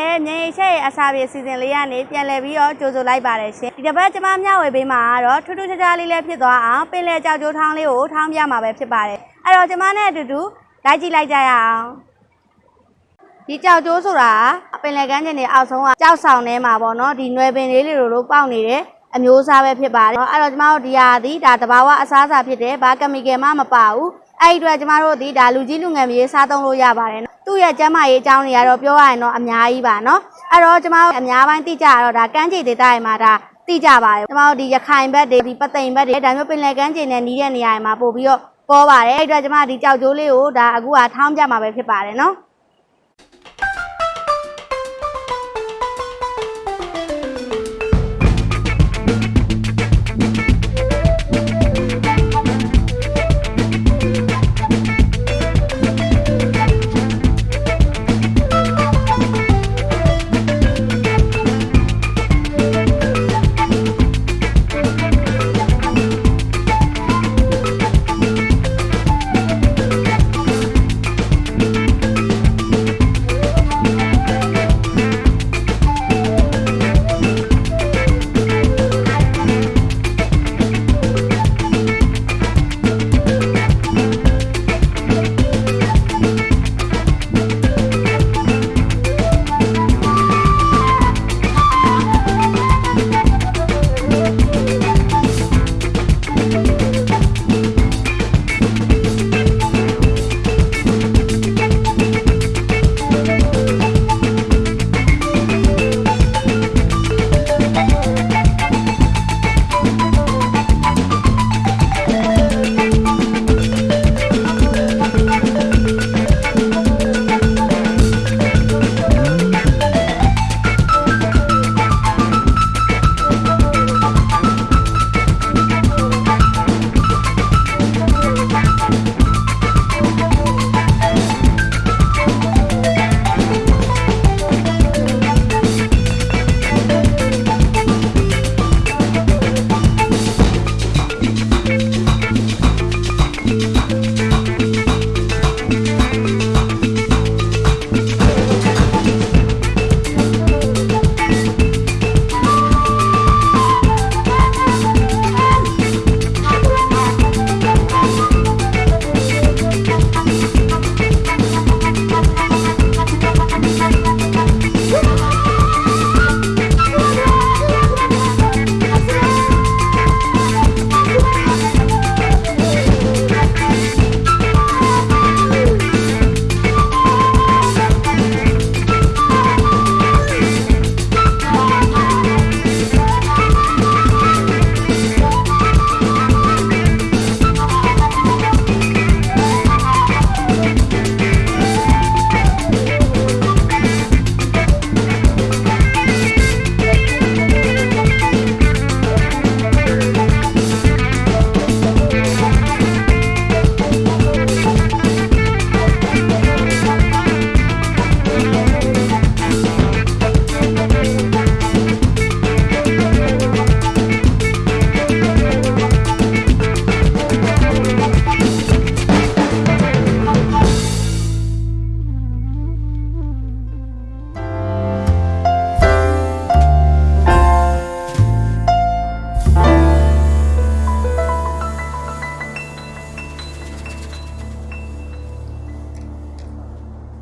မင်္ဂလာပါဟိုက်ပါလန်ရဲ့မြေချက်ရဲ့အစာပြေစီစဉ်လေးကနေပြန်လည်ပြီးတော့ကြိုဆိုလိုက်ပါတယ်ရှင်ဒီတစ်ပတ်ကျွန်မမျှဝေပေးမှာကတော့ထူးထူးခြားခြားလေးလေးဖြစ်သွားအောင်ပင်လယ်ကြောက်ကြိုးထောင်းလေးကိုထောင်းပြမှာပဲဖြစ်ပါတယ်အဲ့တော့ကျွန်မနဲ့အတူတူလိုက်ကြည့်လိုက်ကြရအောင်ဒီကြောက်ကြိုးဆိုတာပင်လယ်ကမ်းခြေတွေအောက်ဆုံးကကြောက်ဆောင်ထဲမှာပေါ့နော်ဒီနွယ်ပင်လေးတွေလိုပေါက်နေတဲ့အမျိုးအစားပဲဖြစ်ပါတယ်အဲ့တော့ကျမတို့ဒီဟာဒီဒါတဘာဝအစားအစာဖြစ်တယ်ဘာကမီကယ်မှမပါဘူးအဲ့ဒီအတွက်ကျမတို့ဒီဒါလူကြီးလူငယ်မြေစားသုံးလို့ရပါတယ်နော် သူ့ရဲ့ကျန်းမာရေးအကြောင်းတွေကတော့ပြောရရင်တော့အများကြီးပါနော်အဲ့တော့ကျမတို့အများပိုင်းသိကြရတော့ဒါကမ်းခြေဒေသတွေမှာဒါသိကြပါတယ်ကျမတို့ဒီရခိုင်ဘက်တွေဒီပသိမ်ဘက်တွေဒါမျိုးပင်လယ်ကမ်းခြေနဲ့နီးတဲ့နေရာတွေမှာပို့ပြီးတော့ပေါ်ပါတယ်အဲ့ဒီအတွက်ကျမဒီကြောက်ကြိုးလေးကိုဒါအခုကထောင်းပြမှာပဲဖြစ်ပါတယ်နော်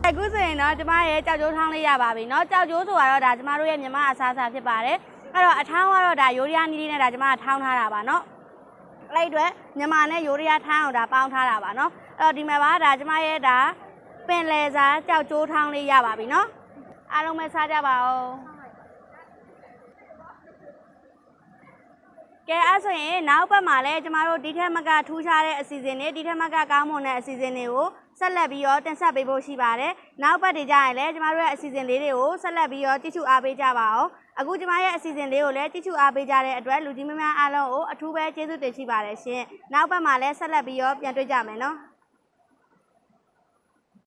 အခုဆိုရင်တော့ကျမရဲ့ကြောက်ကြိုးထောင်းလေးရပါပြီเนาะကြောက်ကြိုးဆိုတော့ဒါကျမတို့ရဲ့မြန်မာအစားအစာဖြစ်ပါတယ်အဲ့တော့အထောင်းကတော့ဒါယိုရီးယားနီးလေးနဲ့ဒါကျမကထောင်းထားတာပါเนาะအဲ့ဒီအတွက်မြန်မာနဲ့ယိုရီးယားထောင်းအောင်ဒါပေါင်းထားတာပါเนาะအဲ့တော့ဒီမှာပါဒါကျမရဲ့ဒါပင်လယ်စာကြောက်ကြိုးထောင်းလေးရပါပြီเนาะအားလုံးပဲစားကြပါဦး ကဲအဲ့ဆိုရင်နောက်ပတ်မှာလည်းကျမတို့ဒီထက်မကထူးခြားတဲ့အစီအစဉ်တွေဒီထက်မကကောင်းမွန်တဲ့အစီအစဉ်တွေကိုဆက်လက်ပြီးတော့တင်ဆက်ပေးဖို့ရှိပါတယ်။နောက်ပတ်တွေကြရင်လည်းကျမတို့ရဲ့အစီအစဉ်လေးတွေကိုဆက်လက်ပြီးတော့ကြည့်ရှုအားပေးကြပါအောင်။အခုကျမရဲ့အစီအစဉ်လေးကိုလည်းကြည့်ရှုအားပေးကြတဲ့အတွက်လူကြီးမများအားလုံးကိုအထူးပဲကျေးဇူးတင်ရှိပါတယ်ရှင်။နောက်ပတ်မှာလည်းဆက်လက်ပြီးတော့ပြန်တွေ့ကြမယ်နော်။